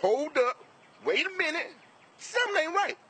hold up, wait a minute, something ain't right.